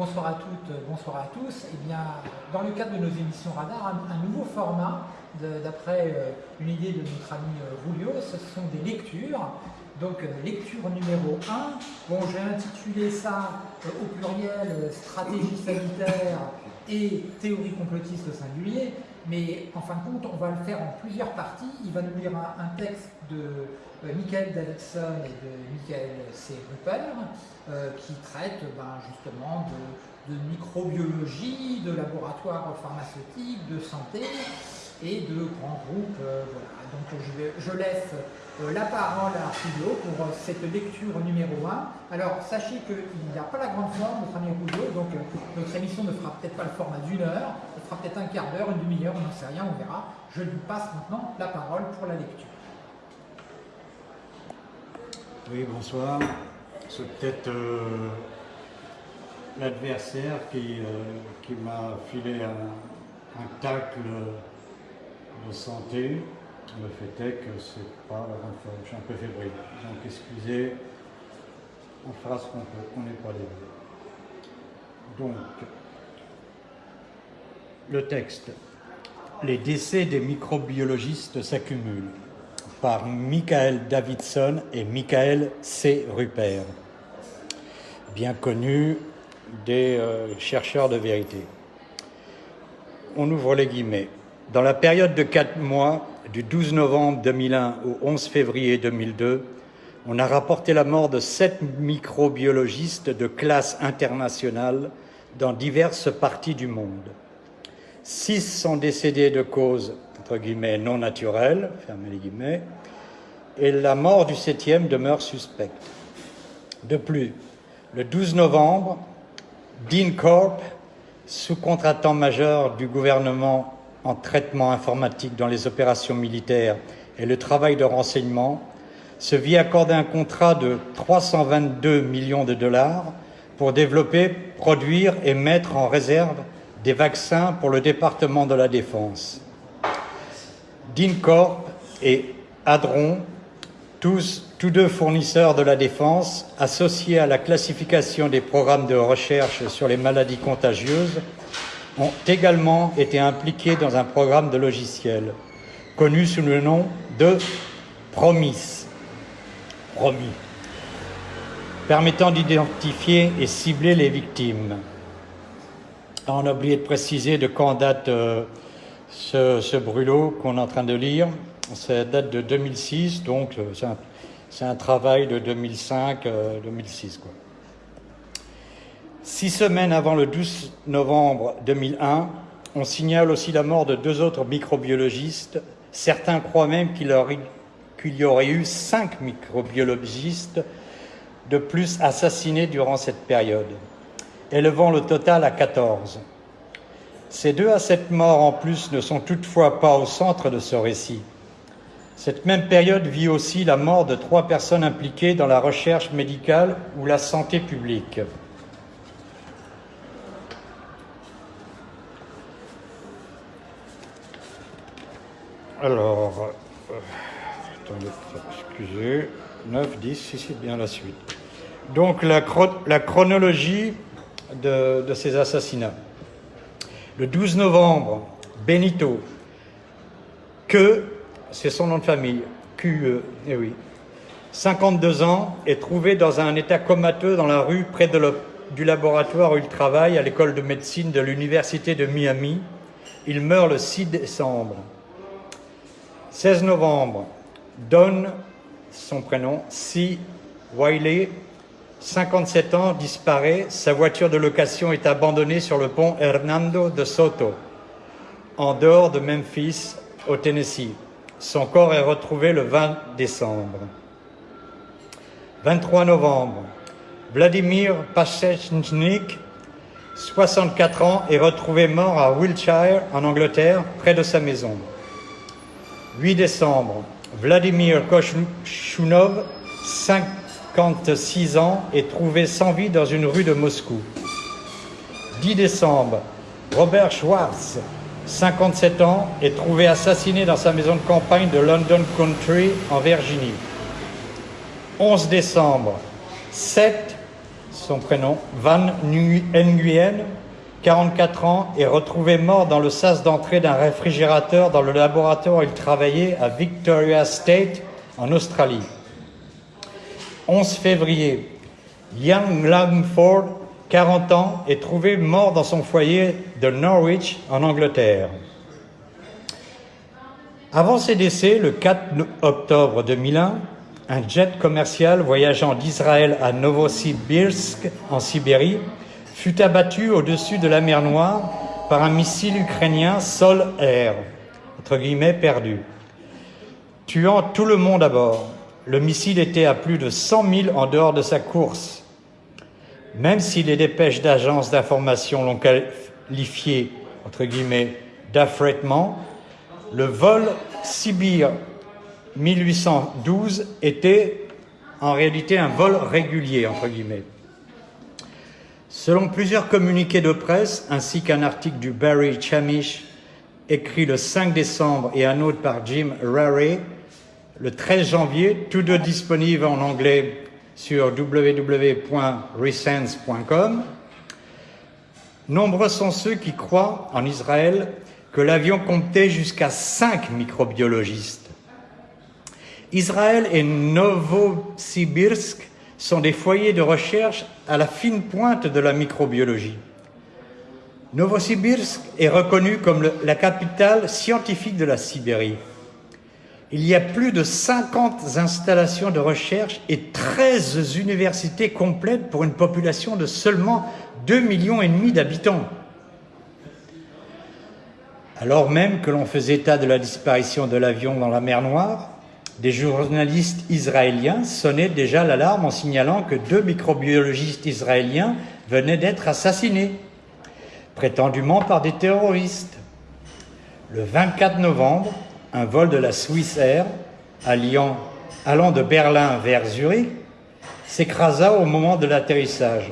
Bonsoir à toutes, bonsoir à tous. Eh bien, dans le cadre de nos émissions Radar, un, nouveau format, d'après euh, une idée de notre ami Rulio, ce sont des lectures. Donc, lecture numéro 1. Bon, j'ai intitulé ça au pluriel stratégie sanitaire et théorie complotiste au singulier, mais en fin de compte, on va le faire en plusieurs parties. Il va nous lire un, texte de euh, Michael Davidson et de Michael C. Rupert, euh, qui traite ben, justement de, microbiologie, de laboratoire pharmaceutique, de santé et de grands groupes. Euh, Donc je, laisse la parole à Julio pour cette lecture numéro 1. Alors, sachez qu'il n'a pas la grande forme, notre ami donc euh, notre émission ne fera peut-être pas le format d'une heure, elle fera peut-être un quart d'heure, une demi-heure, on n'en sait rien, on verra. Je lui passe maintenant la parole pour la lecture. Oui, bonsoir. C'est peut-être l'adversaire qui, qui m'a filé un, un tacle de santé. Le fait est que c'est pas je suis un peu fébrile. Donc excusez, on fera ce qu'on peut, on n'est pas des Donc, le texte. Les décès des microbiologistes s'accumulent par Michael Davidson et Michael C. Rupert, bien connus des euh, chercheurs de vérité. On ouvre les guillemets. Dans la période de quatre mois du 12 novembre 2001 au 11 février 2002, on a rapporté la mort de sept microbiologistes de classe internationale dans diverses parties du monde. Six sont décédés de causes entre guillemets non naturelles, fermez les guillemets, et la mort du septième demeure suspecte. De plus, le 12 novembre, Dean Corp, sous-contractant majeur du gouvernement en traitement informatique dans les opérations militaires et le travail de renseignement, se vit accorder un contrat de 322 millions de dollars pour développer, produire et mettre en réserve des vaccins pour le département de la Défense. DINCORP et Adron, tous, deux fournisseurs de la Défense, associés à la classification des programmes de recherche sur les maladies contagieuses, ont également été impliqués dans un programme de logiciel connu sous le nom de Promis, Promis permettant d'identifier et cibler les victimes. On a oublié de préciser de quand date euh, ce, brûlot qu'on est en train de lire. Ça date de 2006, donc euh, c'est un, travail de 2005-2006. Euh. Six semaines avant le 12 novembre 2001, on signale aussi la mort de deux autres microbiologistes. Certains croient même qu'il y aurait eu cinq microbiologistes de plus assassinés durant cette période, élevant le total à 14. Ces deux à sept morts en plus ne sont toutefois pas au centre de ce récit. Cette même période vit aussi la mort de trois personnes impliquées dans la recherche médicale ou la santé publique. Alors, euh, excusez, 9, 10, si c'est bien la suite. Donc la, chronologie de, ces assassinats. Le 12 novembre, Benito, que, c'est son nom de famille, QE, eh oui, 52 ans, est trouvé dans un état comateux dans la rue près du laboratoire où il travaille à l'école de médecine de l'université de Miami. Il meurt le 6 décembre. 16 novembre, Don, son prénom, C. Wiley, 57 ans, disparaît. Sa voiture de location est abandonnée sur le pont Hernando de Soto, en dehors de Memphis, au Tennessee. Son corps est retrouvé le 20 décembre. 23 novembre, Vladimir Pachechnik, 64 ans, est retrouvé mort à Wiltshire, en Angleterre, près de sa maison. 8 décembre, Vladimir Kochunov, 56 ans, est trouvé sans vie dans une rue de Moscou. 10 décembre, Robert Schwartz, 57 ans, est trouvé assassiné dans sa maison de campagne de London Country, en Virginie. 11 décembre, 7, son prénom, Van Nguyen, 44 ans, est retrouvé mort dans le sas d'entrée d'un réfrigérateur dans le laboratoire où il travaillait à Victoria State, en Australie. 11 février, Young Langford, 40 ans, est trouvé mort dans son foyer de Norwich, en Angleterre. Avant ses décès, le 4 octobre 2001, un jet commercial voyageant d'Israël à Novosibirsk, en Sibérie, fut abattu au-dessus de la mer Noire par un missile ukrainien sol-air, entre guillemets perdu, tuant tout le monde à bord. Le missile était à plus de 100 000 en dehors de sa course. Même si les dépêches d'agences d'information l'ont qualifié, entre d'affrètement, le vol Sibir 1812 était en réalité un vol régulier, entre guillemets. Selon plusieurs communiqués de presse, ainsi qu'un article du Barry Chamish écrit le 5 décembre et un autre par Jim Rary le 13 janvier, tous deux disponibles en anglais sur www.resense.com, nombreux sont ceux qui croient en Israël que l'avion comptait jusqu'à cinq microbiologistes. Israël et Novosibirsk sont des foyers de recherche à la fine pointe de la microbiologie. Novosibirsk est reconnu comme la capitale scientifique de la Sibérie. Il y a plus de 50 installations de recherche et 13 universités complètes pour une population de seulement 2 millions d'habitants. Alors même que l'on faisait état de la disparition de l'avion dans la mer Noire, des journalistes israéliens sonnaient déjà l'alarme en signalant que deux microbiologistes israéliens venaient d'être assassinés, prétendument par des terroristes. Le 24 novembre, un vol de la Swiss Air allant, de Berlin vers Zurich s'écrasa au moment de l'atterrissage.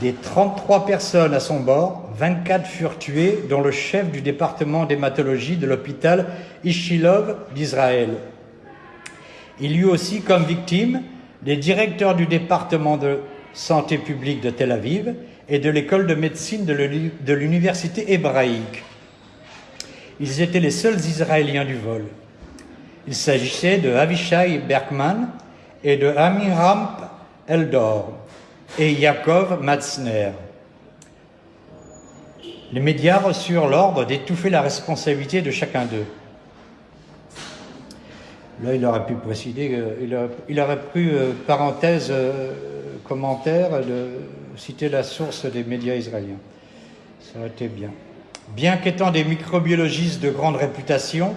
Des 33 personnes à son bord, 24 furent tuées, dont le chef du département d'hématologie de l'hôpital Ishilov d'Israël. Il y eut aussi comme victimes les directeurs du département de santé publique de Tel Aviv et de l'école de médecine de l'université hébraïque. Ils étaient les seuls Israéliens du vol. Il s'agissait de Avishai Berkman et de Amiram Eldor et Yaakov Matzner. Les médias reçurent l'ordre d'étouffer la responsabilité de chacun d'eux. Là, il aurait pu préciser, il, aurait pu, euh, parenthèse, euh, commentaire, de citer la source des médias israéliens. Ça aurait été bien. Bien qu'étant des microbiologistes de grande réputation,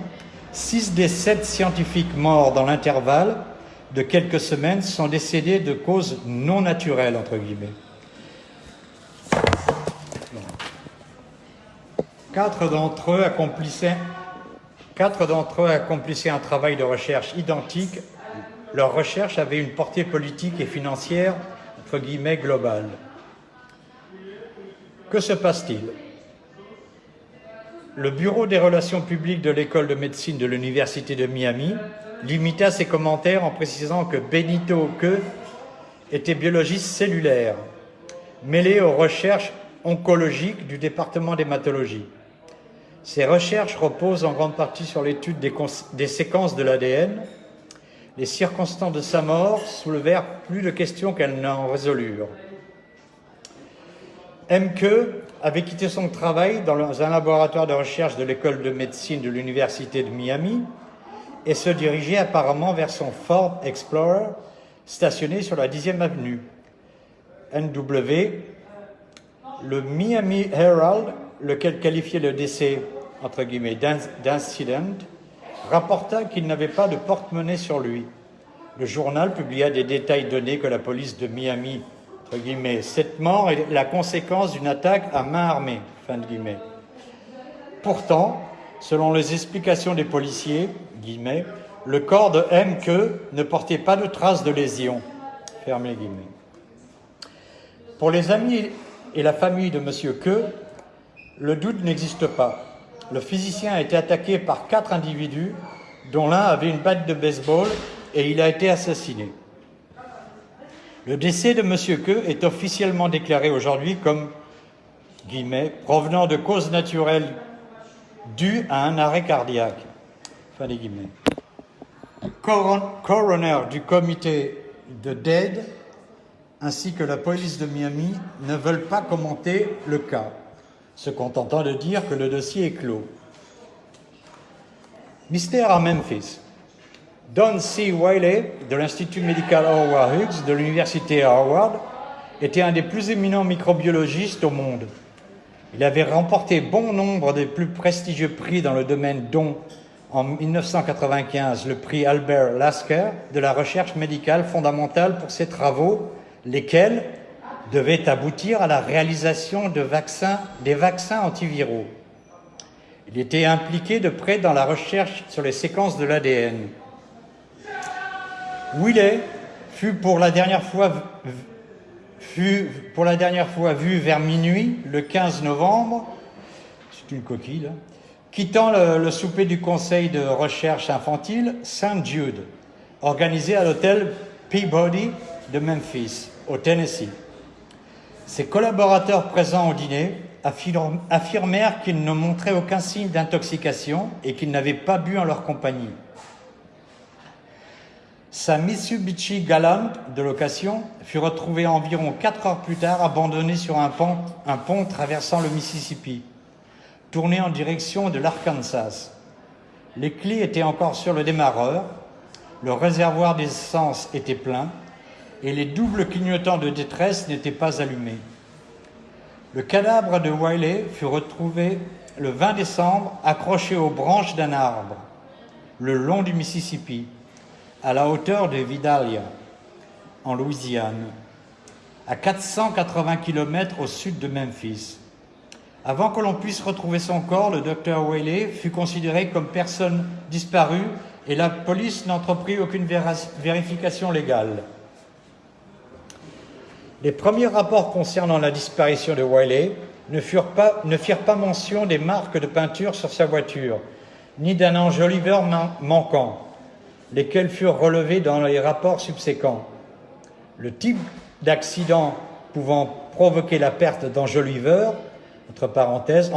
six des sept scientifiques morts dans l'intervalle de quelques semaines sont décédés de causes non naturelles, entre guillemets. Quatre d'entre eux accomplissaient, un travail de recherche identique. Leur recherche avait une portée politique et financière, entre guillemets, globale. Que se passe-t-il? Le Bureau des relations publiques de l'école de médecine de l'Université de Miami limita ses commentaires en précisant que Benito Que était biologiste cellulaire, mêlé aux recherches oncologiques du département d'hématologie. Ses recherches reposent en grande partie sur l'étude des, des, séquences de l'ADN. Les circonstances de sa mort soulevèrent plus de questions qu'elles n'en résolurent. MQ avait quitté son travail dans un laboratoire de recherche de l'école de médecine de l'Université de Miami et se dirigeait apparemment vers son Ford Explorer stationné sur la 10e avenue. NW, le Miami Herald, lequel qualifiait le décès entre guillemets d'incident, rapporta qu'il n'avait pas de porte-monnaie sur lui. Le journal publia des détails donnés que la police de Miami cette mort est la conséquence d'une attaque à main armée. Pourtant, selon les explications des policiers, guillemets, le corps de M. Que ne portait pas de traces de lésions. Pour les amis et la famille de M. Que, le doute n'existe pas. Le physicien a été attaqué par quatre individus, dont l'un avait une batte de baseball, et il a été assassiné. Le décès de M. Queux est officiellement déclaré aujourd'hui comme provenant de causes naturelles dues à un arrêt cardiaque. Fin. Coroner du comité de DEAD ainsi que la police de Miami ne veulent pas commenter le cas, se contentant de dire que le dossier est clos. Mystère à Memphis. Don C. Wiley de l'Institut médical Howard Hughes de l'Université Harvard était un des plus éminents microbiologistes au monde. Il avait remporté bon nombre des plus prestigieux prix dans le domaine dont, en 1995, le prix Albert Lasker de la recherche médicale fondamentale pour ses travaux, lesquels devaient aboutir à la réalisation de vaccins, des vaccins antiviraux. Il était impliqué de près dans la recherche sur les séquences de l'ADN. Willet fut pour la dernière fois vu vers minuit, le 15 novembre, c'est une coquille, quittant le, souper du Conseil de recherche infantile St. Jude, organisé à l'hôtel Peabody de Memphis, au Tennessee. Ses collaborateurs présents au dîner affirmèrent qu'ils ne montraient aucun signe d'intoxication et qu'ils n'avaient pas bu en leur compagnie. Sa Mitsubishi Galant de location fut retrouvée environ 4 heures plus tard abandonnée sur un pont, traversant le Mississippi, tournée en direction de l'Arkansas. Les clés étaient encore sur le démarreur, le réservoir d'essence était plein et les doubles clignotants de détresse n'étaient pas allumés. Le cadavre de Wiley fut retrouvé le 20 décembre accroché aux branches d'un arbre le long du Mississippi à la hauteur de Vidalia, en Louisiane, à 480 km au sud de Memphis. Avant que l'on puisse retrouver son corps, le docteur Whaley fut considéré comme personne disparue et la police n'entreprit aucune vérification légale. Les premiers rapports concernant la disparition de Wiley ne firent pas, mention des marques de peinture sur sa voiture, ni d'un enjoliveur manquant lesquels furent relevés dans les rapports subséquents. Le type d'accident pouvant provoquer la perte d'enjoliveur, entre parenthèses,